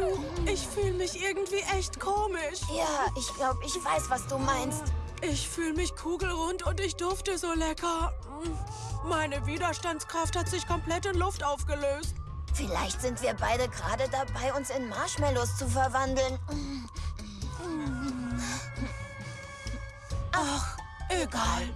du, ich fühle mich irgendwie echt komisch. Ja, ich glaube, ich weiß, was du meinst. Ich fühle mich kugelrund und ich dufte so lecker. Meine Widerstandskraft hat sich komplett in Luft aufgelöst. Vielleicht sind wir beide gerade dabei, uns in Marshmallows zu verwandeln. Ach, egal.